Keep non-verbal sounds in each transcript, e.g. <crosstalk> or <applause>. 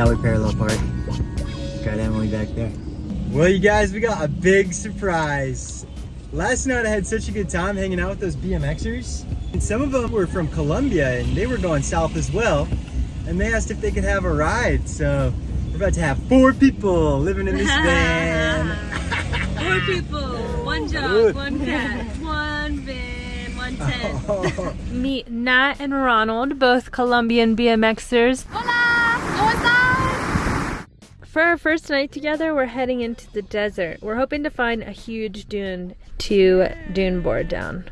how we parallel park. Got Emily back there. Well, you guys, we got a big surprise. Last night I had such a good time hanging out with those BMXers. And some of them were from Colombia and they were going south as well. And they asked if they could have a ride. So we're about to have four people living in this <laughs> van. Four people, one dog, one cat, one van, one <laughs> tent. Oh. Meet Nat and Ronald, both Colombian BMXers. For our first night together, we're heading into the desert. We're hoping to find a huge dune to dune board down.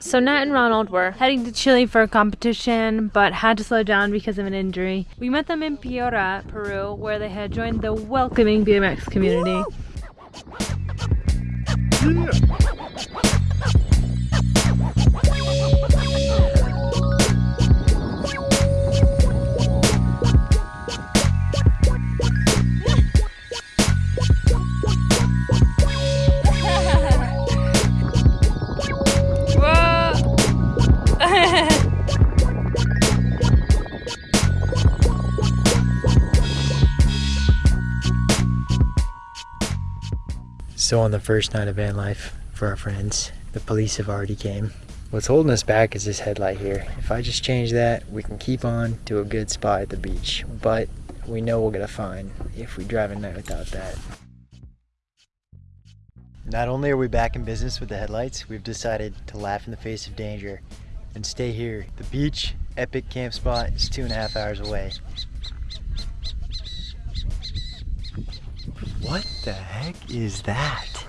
So Nat and Ronald were heading to Chile for a competition, but had to slow down because of an injury. We met them in Piura, Peru, where they had joined the welcoming BMX community. So on the first night of van life for our friends, the police have already came. What's holding us back is this headlight here. If I just change that, we can keep on to a good spot at the beach. But we know we'll get a fine if we drive a night without that. Not only are we back in business with the headlights, we've decided to laugh in the face of danger and stay here. The beach, epic camp spot, is two and a half hours away. What the heck is that? <laughs>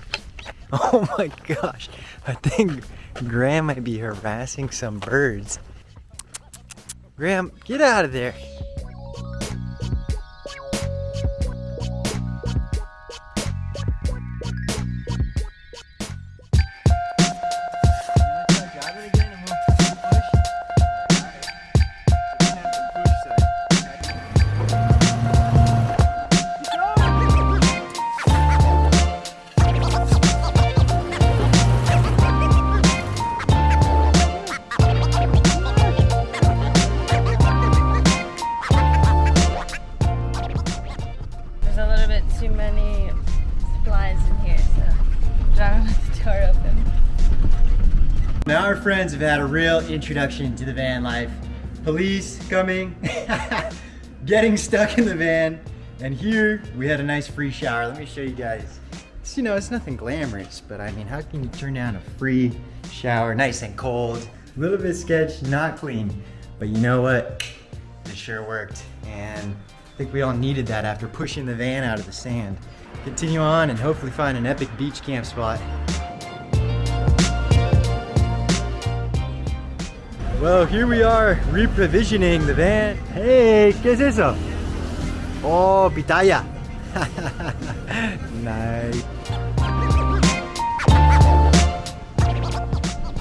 Oh my gosh, I think Graham might be harassing some birds. Graham, get out of there. Little bit too many supplies in here, so John left the door open. Now our friends have had a real introduction to the van life. Police coming, <laughs> getting stuck in the van, and here we had a nice free shower. Let me show you guys. It's, you know, it's nothing glamorous, but I mean, how can you turn down a free shower, nice and cold? A little bit sketch, not clean, but you know what? It sure worked, and I think we all needed that after pushing the van out of the sand. Continue on and hopefully find an epic beach camp spot. Well, here we are reprovisioning the van. Hey, ¿qué es eso? Oh, pitaya. <laughs> nice.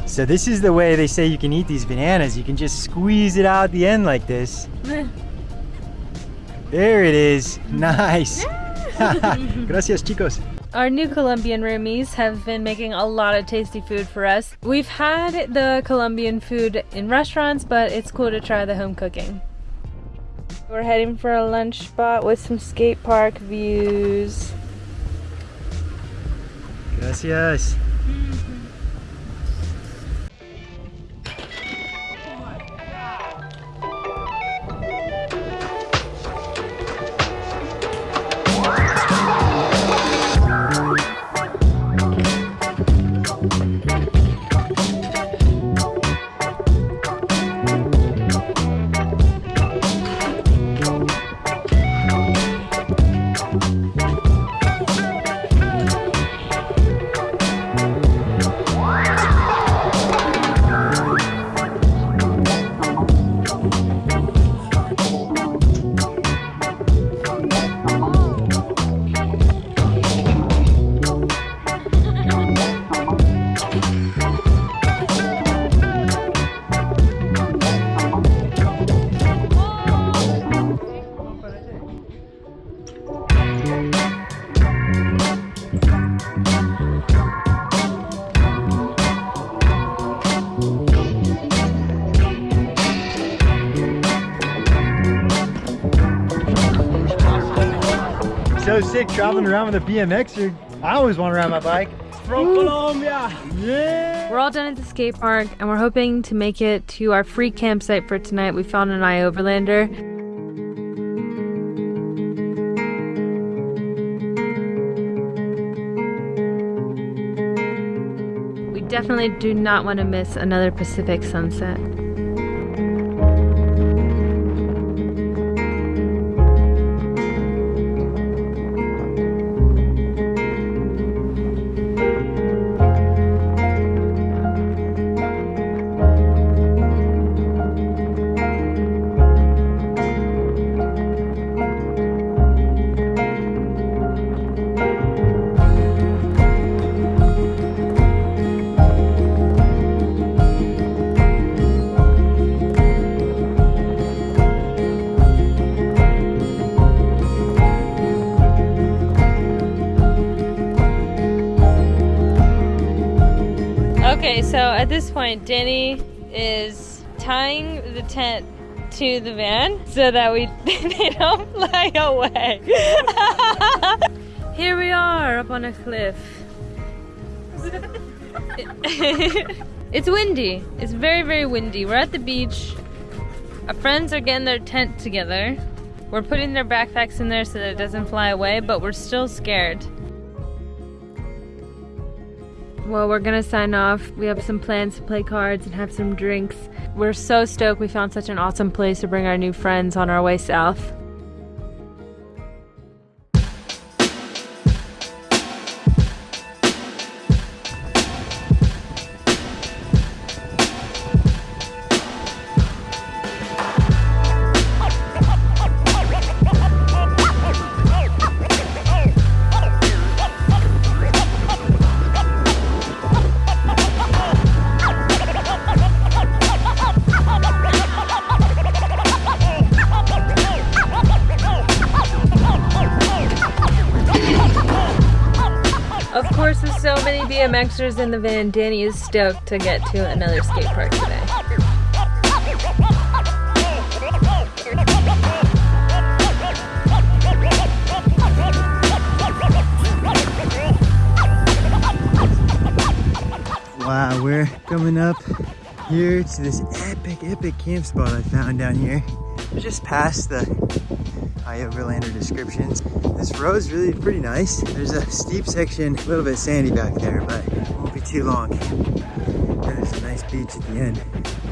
So this is the way they say you can eat these bananas. You can just squeeze it out the end like this. There it is. Nice. <laughs> Gracias, chicos. Our new Colombian roomies have been making a lot of tasty food for us. We've had the Colombian food in restaurants, but it's cool to try the home cooking. We're heading for a lunch spot with some skate park views. Gracias. Mm-hmm. Sick traveling around with a BMXer. I always want to ride my bike. From Colombia. Yeah. We're all done at the skate park and we're hoping to make it to our free campsite for tonight. We found an iOverlander. We definitely do not want to miss another Pacific sunset. This point, Danny is tying the tent to the van so that we <laughs> they don't fly away. <laughs> Here we are up on a cliff. <laughs> it's windy. It's very, very windy. We're at the beach. Our friends are getting their tent together. We're putting their backpacks in there so that it doesn't fly away, but we're still scared. Well, we're gonna sign off. We have some plans to play cards and have some drinks. We're so stoked we found such an awesome place to bring our new friends on our way south. Course, so many BMXers in the van, Danny is stoked to get to another skate park today. Wow, we're coming up here to this epic, epic camp spot I found down here. Just past the iOverlander descriptions. This road's really pretty nice. There's a steep section, a little bit sandy back there, but it won't be too long. And there's a nice beach at the end.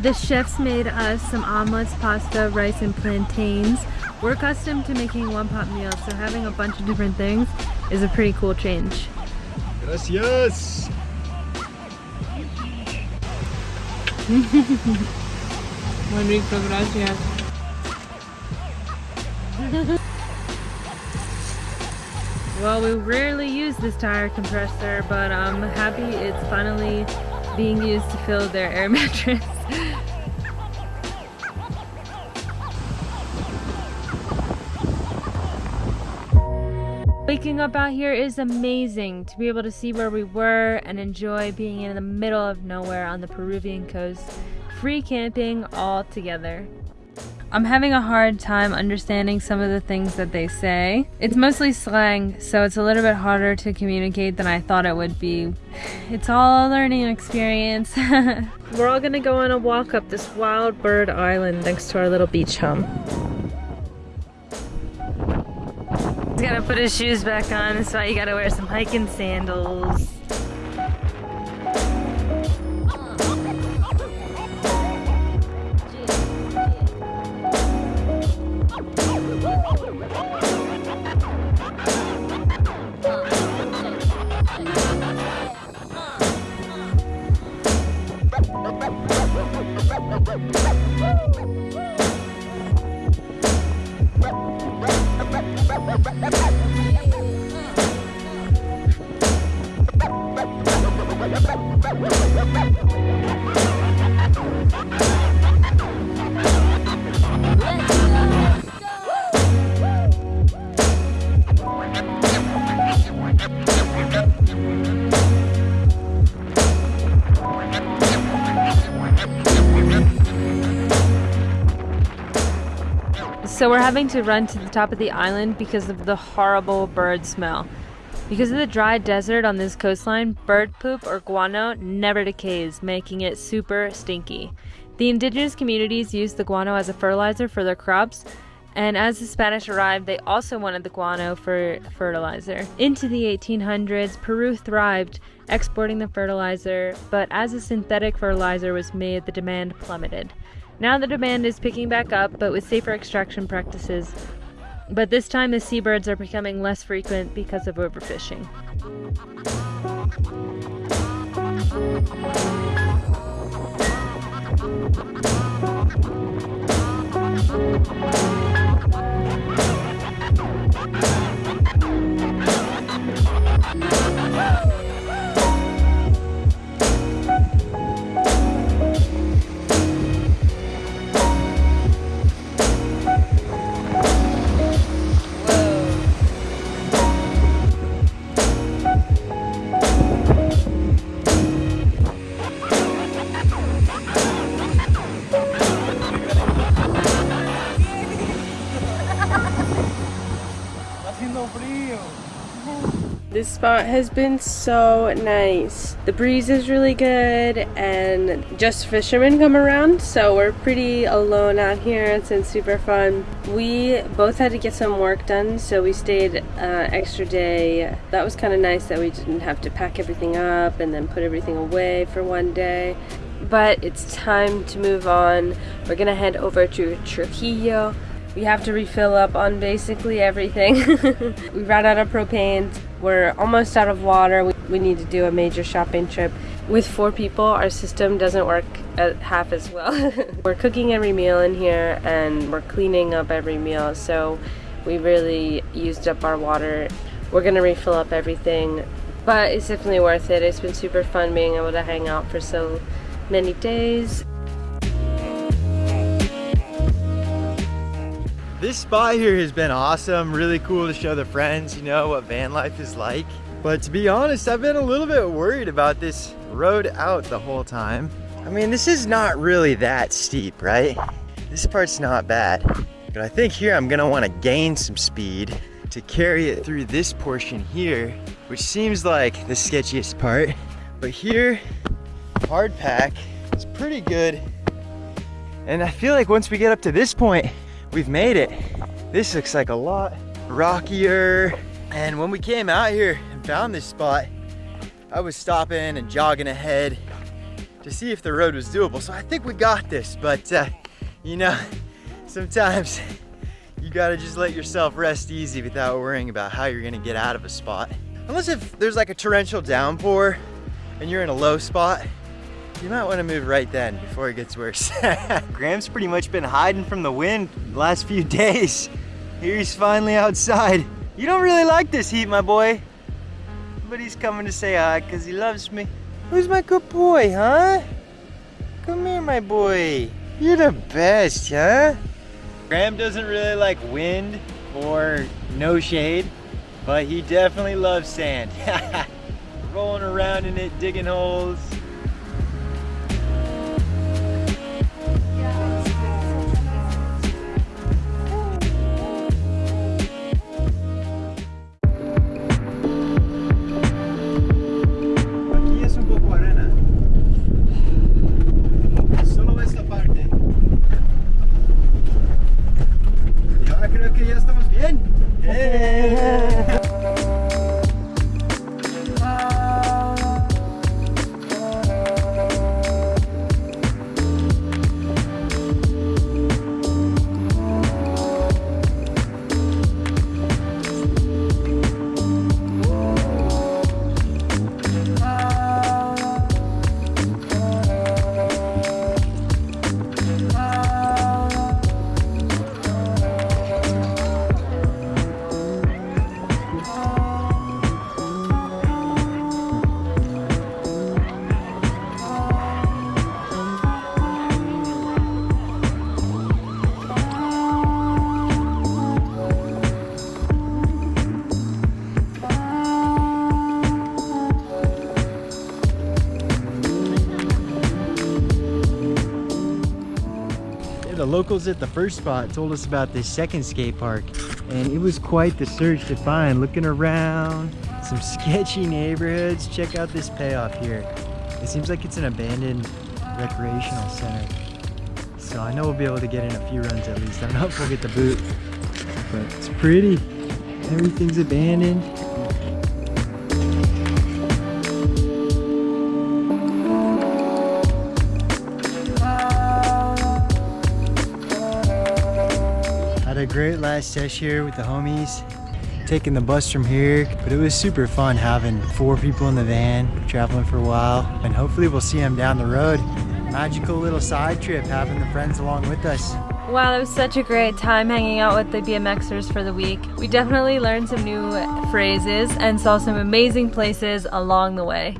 The chefs made us some omelets, pasta, rice, and plantains. We're accustomed to making one pot meals, so having a bunch of different things is a pretty cool change. Gracias! <laughs> Muy rico, gracias. well, we rarely use this tire compressor, but I'm happy it's finally being used to fill their air <laughs> mattress. Waking up out here is amazing to be able to see where we were and enjoy being in the middle of nowhere on the Peruvian coast. Free camping all together. I'm having a hard time understanding some of the things that they say. It's mostly slang, so it's a little bit harder to communicate than I thought it would be. <laughs> It's all a learning experience. <laughs> We're all gonna go on a walk up this wild bird island next to our little beach home. He's gonna put his shoes back on, that's why you gotta wear some hiking sandals. So we're having to run to the top of the island because of the horrible bird smell. Because of the dry desert on this coastline, bird poop or guano never decays, making it super stinky. The indigenous communities used the guano as a fertilizer for their crops, and as the Spanish arrived, they also wanted the guano for fertilizer. Into the 1800s, Peru thrived, exporting the fertilizer, but as a synthetic fertilizer was made, the demand plummeted. Now the demand is picking back up, but with safer extraction practices. But this time the seabirds are becoming less frequent because of overfishing. Haciendo frío. This spot has been so nice. The breeze is really good and just fishermen come around so we're pretty alone out here. It's been super fun. We both had to get some work done so we stayed uh, extra day. That was kind of nice that we didn't have to pack everything up and then put everything away for one day. But it's time to move on. We're gonna head over to Trujillo. We have to refill up on basically everything. <laughs> we ran out of propane. We're almost out of water. We, need to do a major shopping trip. With four people, our system doesn't work at half as well. <laughs> we're cooking every meal in here and we're cleaning up every meal. So we really used up our water. We're gonna refill up everything, but it's definitely worth it. It's been super fun being able to hang out for so many days. This spot here has been awesome, really cool to show the friends, you know, what van life is like. But to be honest, I've been a little bit worried about this road out the whole time. I mean, this is not really that steep, right? This part's not bad. But I think here I'm gonna wanna gain some speed to carry it through this portion here, which seems like the sketchiest part. But here, hard pack is pretty good. And I feel like once we get up to this point, we've made it. This looks like a lot rockier. And when we came out here and found this spot, I was stopping and jogging ahead to see if the road was doable. So I think we got this, but uh, you know, <laughs> sometimes you gotta just let yourself rest easy without worrying about how you're gonna get out of a spot. Unless if there's like a torrential downpour and you're in a low spot, you might want to move right then before it gets worse. <laughs> Graham's pretty much been hiding from the wind the last few <laughs> days. Here he's finally outside. You don't really like this heat, my boy. But he's coming to say hi because he loves me. Who's my good boy, huh? Come here, my boy. You're the best, huh? Graham doesn't really like wind or no shade, but he definitely loves sand. <laughs> Rolling around in it, digging holes. Locals at the first spot told us about this second skate park and it was quite the search to find. Looking around, some sketchy neighborhoods. Check out this payoff here. It seems like it's an abandoned recreational center. So I know we'll be able to get in a few runs at least. I'm not if we'll get the boot, but it's pretty. Everything's abandoned. A great last sesh here with the homies. Taking the bus from here, but it was super fun having four people in the van, traveling for a while, and hopefully we'll see them down the road. Magical little side trip, having the friends along with us. Wow, it was such a great time hanging out with the BMXers for the week. We definitely learned some new phrases and saw some amazing places along the way.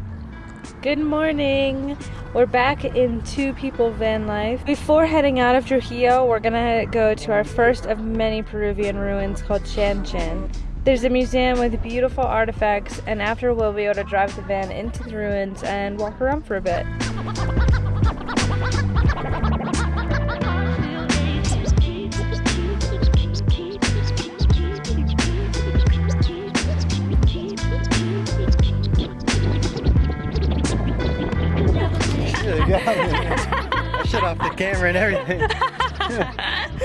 Good morning. We're back in two people van life. Before heading out of Trujillo, we're gonna go to our first of many Peruvian ruins called Chan Chan. There's a museum with beautiful artifacts, and after we'll be able to drive the van into the ruins and walk around for a bit. Camera and everything.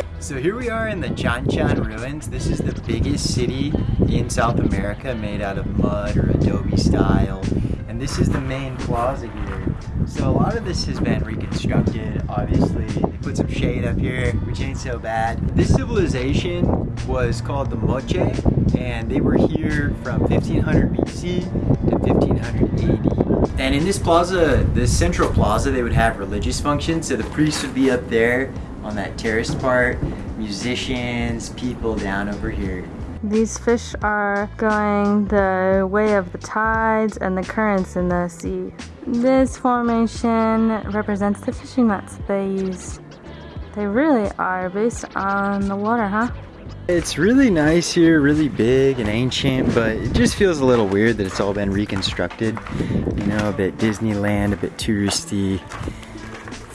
<laughs> so here we are in the Chan Chan ruins. This is the biggest city in South America made out of mud or adobe style. And this is the main plaza here. So a lot of this has been reconstructed, obviously. They put some shade up here, which ain't so bad. This civilization was called the Moche, and they were here from 1500 BC to 1500 AD. And in this plaza, this central plaza, they would have religious functions. So the priests would be up there on that terraced part, musicians, people down over here. These fish are going the way of the tides and the currents in the sea. This formation represents the fishing nets they use. They really are based on the water, huh? It's really nice here, really big and ancient, but it just feels a little weird that it's all been reconstructed. You know, a bit Disneyland, a bit touristy.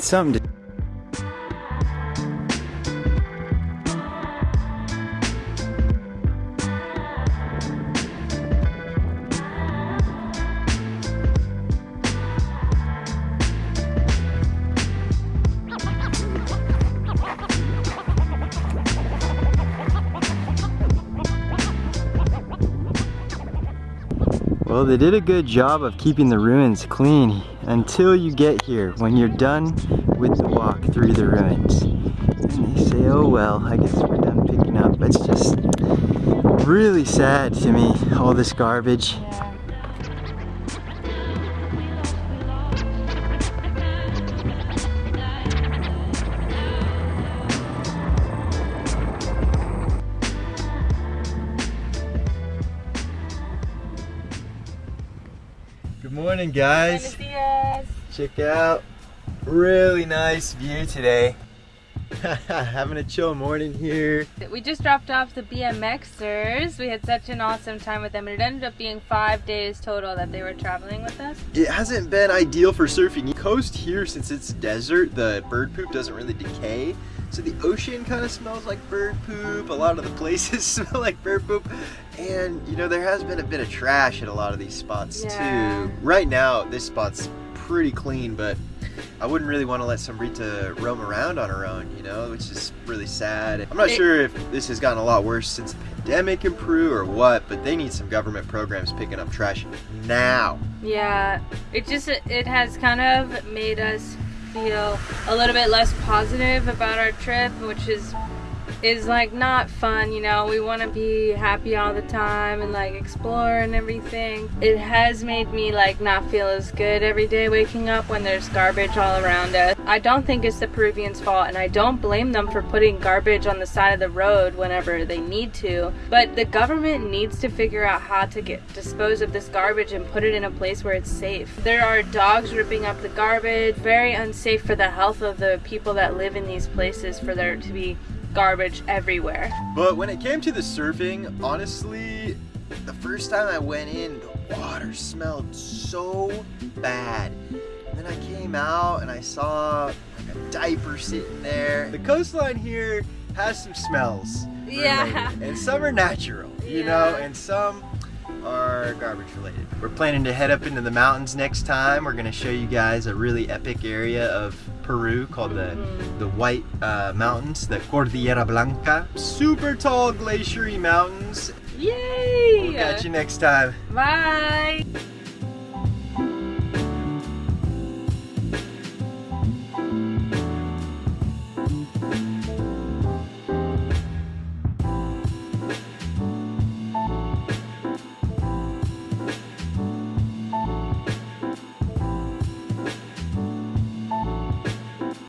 Something to Well, they did a good job of keeping the ruins clean until you get here. When you're done with the walk through the ruins. And they say, oh well, I guess we're done picking up. It's just really sad to me, all this garbage. Morning, guys. Check out, really nice view today. <laughs> Having a chill morning here. We just dropped off the BMXers. We had such an awesome time with them, and it ended up being five days total that they were traveling with us. It hasn't been ideal for surfing. The coast here, since it's desert, the bird poop doesn't really decay. So the ocean kind of smells like bird poop. A lot of the <laughs> places smell like bird poop. And, you know, there has been a bit of trash at a lot of these spots Yeah. too. Right now, this spot's pretty clean, but I wouldn't really want to let Sombrita roam around on her own, you know, which is really sad. I'm not sure if this has gotten a lot worse since the pandemic in Peru or what, but they need some government programs picking up trash now. Yeah, it just it has kind of made us feel a little bit less positive about our trip, which is is like not fun, you know. We want to be happy all the time and like explore and everything. It has made me like not feel as good every day waking up when there's garbage all around us. I don't think it's the Peruvians' fault and I don't blame them for putting garbage on the side of the road whenever they need to. But the government needs to figure out how to get dispose of this garbage and put it in a place where it's safe. There are dogs ripping up the garbage, very unsafe for the health of the people that live in these places for there to be garbage everywhere. But when it came to the surfing, honestly, the first time I went in, the water smelled so bad. And then I came out and I saw like a diaper sitting there. The coastline here has some smells. Yeah. related, And some are natural, you know, and some are garbage related. We're planning to head up into the mountains next time. We're gonna show you guys a really epic area of Peru called the the White uh, Mountains, the Cordillera Blanca. Super tall glaciery mountains. Yay! We'll catch you next time. Bye.